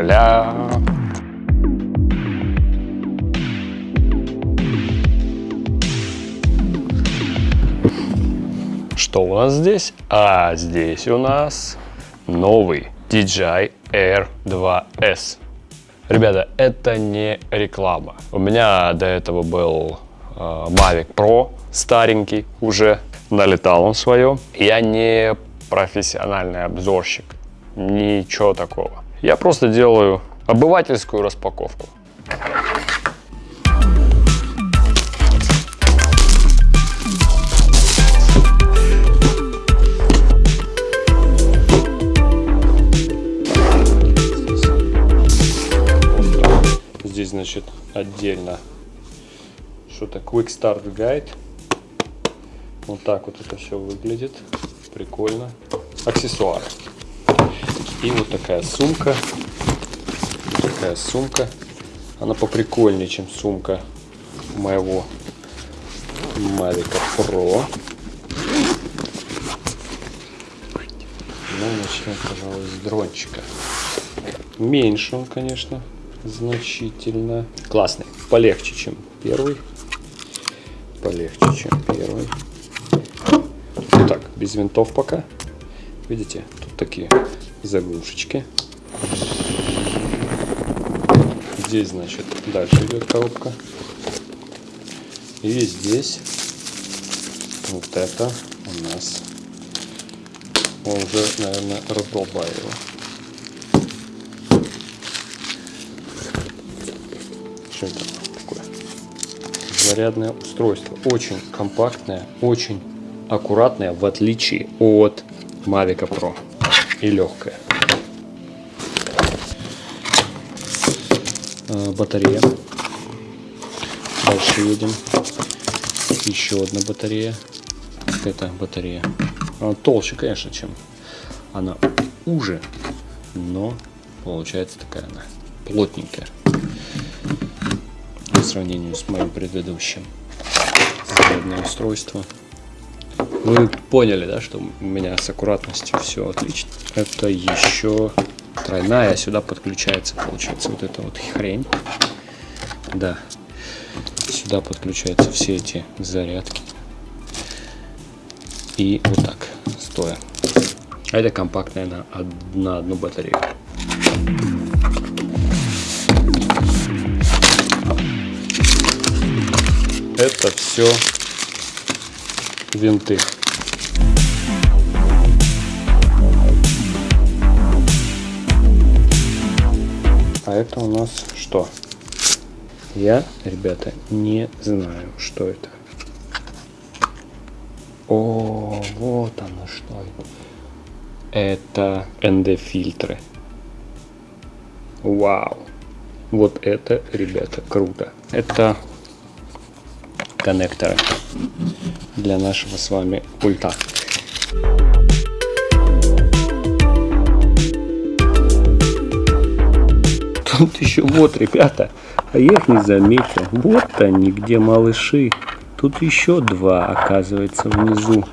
Ля-ля-ля. Что у нас здесь? А здесь у нас новый DJI Air 2S. Ребята, это не реклама. У меня до этого был э, Mavic Pro, старенький уже, налетал он свое. Я не профессиональный обзорщик, ничего такого. Я просто делаю обывательскую распаковку. Здесь, значит, отдельно что-то Quick Start Guide. Вот так вот это все выглядит. Прикольно. Аксессуары. И вот такая сумка. Такая сумка. Она поприкольнее, чем сумка моего Mavic Pro. Ну, начнем, пожалуй, с дрончика. Меньше он, конечно, значительно. Классный. Полегче, чем первый. Полегче, чем первый. Вот так, без винтов пока. Видите, тут такие заглушечки. Здесь, значит, дальше идет коробка. И здесь вот это у нас он уже, наверное, раздолбаю его. Что это такое? Зарядное устройство. Очень компактное, очень аккуратное, в отличие от Mavic Pro. И легкое. А, батарея. Дальше едем. Еще одна батарея. Это батарея. Она толще, конечно, чем она уже, но получается такая она плотненькая по сравнению с моим предыдущим зарядное устройство. Вы поняли, да, что у меня с аккуратностью все отлично. Это еще тройная, сюда подключается, получается, вот эта вот хрень. Да, сюда подключаются все эти зарядки. И вот так, стоя. А это компактная на, на одну батарею. Это все винты. А это у нас что? Я, ребята, не знаю, что это. О, вот оно что. Это ND-фильтры. Вау. Вот это, ребята, круто. Это коннекторы для нашего с вами пульта. Тут еще вот, ребята, а я их не заметил. Вот они, где малыши. Тут еще два, оказывается, внизу.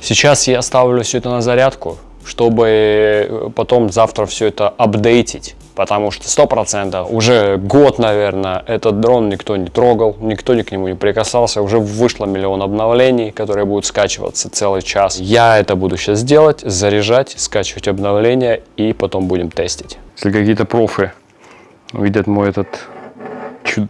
Сейчас я ставлю все это на зарядку, чтобы потом завтра все это апдейтить потому что сто процентов уже год, наверное, этот дрон никто не трогал, никто ни к нему не прикасался, уже вышло миллион обновлений, которые будут скачиваться целый час. Я это буду сейчас делать, заряжать, скачивать обновления и потом будем тестить. Если какие-то профы увидят мой этот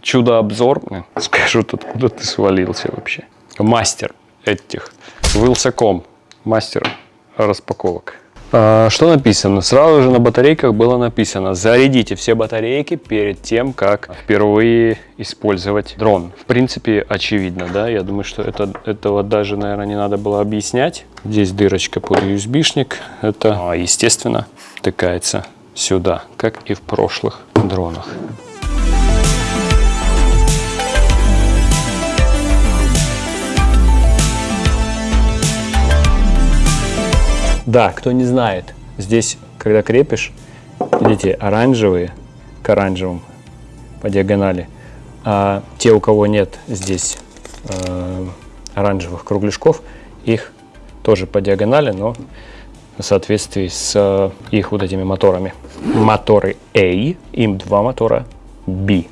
чудо-обзор, скажут, откуда ты свалился вообще. Мастер этих, Wilson.com, мастер распаковок. А, что написано? Сразу же на батарейках было написано, зарядите все батарейки перед тем, как впервые использовать дрон. В принципе, очевидно, да, я думаю, что это, этого даже, наверное, не надо было объяснять. Здесь дырочка под USB-шник, это, а, естественно, тыкается сюда, как и в прошлых дронах. Да, кто не знает, здесь, когда крепишь, видите, оранжевые к оранжевым по диагонали. А те, у кого нет здесь э, оранжевых кругляшков, их тоже по диагонали, но в соответствии с э, их вот этими моторами. Моторы A, им два мотора B.